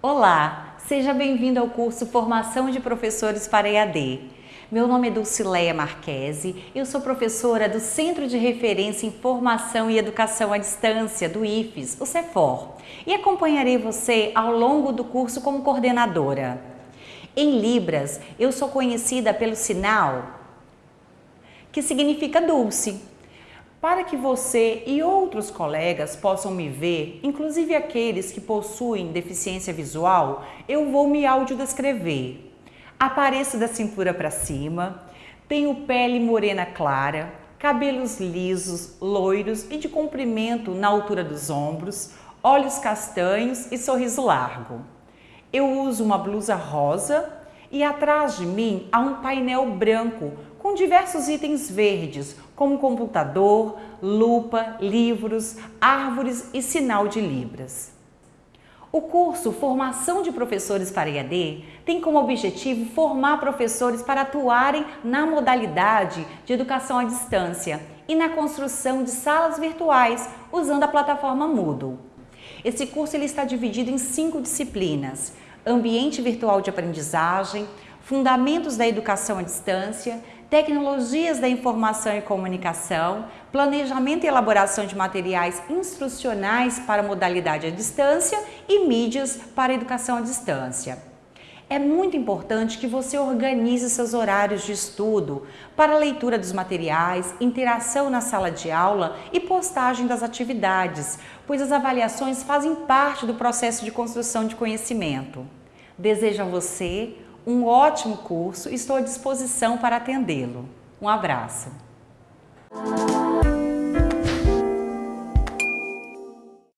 Olá, seja bem-vindo ao curso Formação de Professores para EAD. Meu nome é Dulcileia Marquese, eu sou professora do Centro de Referência em Formação e Educação à Distância, do IFES, o CEFOR, e acompanharei você ao longo do curso como coordenadora. Em Libras, eu sou conhecida pelo sinal que significa dulce, para que você e outros colegas possam me ver, inclusive aqueles que possuem deficiência visual, eu vou me audiodescrever. Apareço da cintura para cima, tenho pele morena clara, cabelos lisos, loiros e de comprimento na altura dos ombros, olhos castanhos e sorriso largo. Eu uso uma blusa rosa e atrás de mim há um painel branco diversos itens verdes, como computador, lupa, livros, árvores e sinal de libras. O curso Formação de Professores para EAD tem como objetivo formar professores para atuarem na modalidade de educação à distância e na construção de salas virtuais usando a plataforma Moodle. Esse curso ele está dividido em cinco disciplinas, Ambiente Virtual de Aprendizagem, Fundamentos da Educação à Distância, tecnologias da informação e comunicação, planejamento e elaboração de materiais instrucionais para modalidade à distância e mídias para educação à distância. É muito importante que você organize seus horários de estudo para leitura dos materiais, interação na sala de aula e postagem das atividades, pois as avaliações fazem parte do processo de construção de conhecimento. Desejo a você um ótimo curso e estou à disposição para atendê-lo. Um abraço!